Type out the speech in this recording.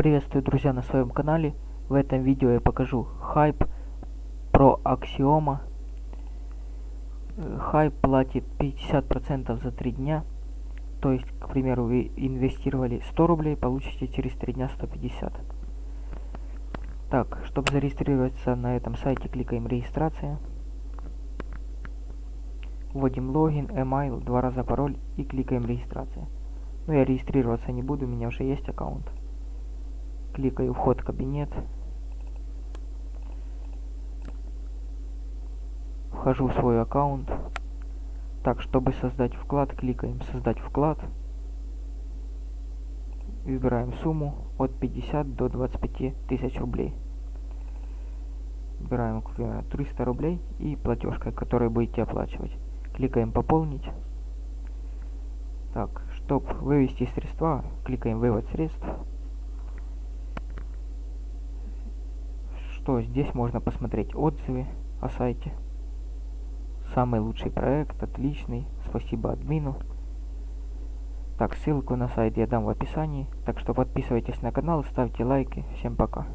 Приветствую, друзья, на своем канале. В этом видео я покажу хайп про Аксиома. Хайп платит 50% за 3 дня. То есть, к примеру, вы инвестировали 100 рублей, получите через 3 дня 150. Так, чтобы зарегистрироваться на этом сайте, кликаем регистрация. Вводим логин, email, два раза пароль и кликаем регистрация. Но я регистрироваться не буду, у меня уже есть аккаунт. Кликаю вход в кабинет. Вхожу в свой аккаунт. Так, чтобы создать вклад, кликаем создать вклад. Выбираем сумму от 50 до 25 тысяч рублей. Выбираем, к примеру, 300 рублей и платежка, которую будете оплачивать. Кликаем пополнить. Так, чтобы вывести средства, кликаем вывод средств. Что здесь можно посмотреть отзывы о сайте. Самый лучший проект, отличный, спасибо админу. Так, ссылку на сайт я дам в описании. Так что подписывайтесь на канал, ставьте лайки. Всем пока.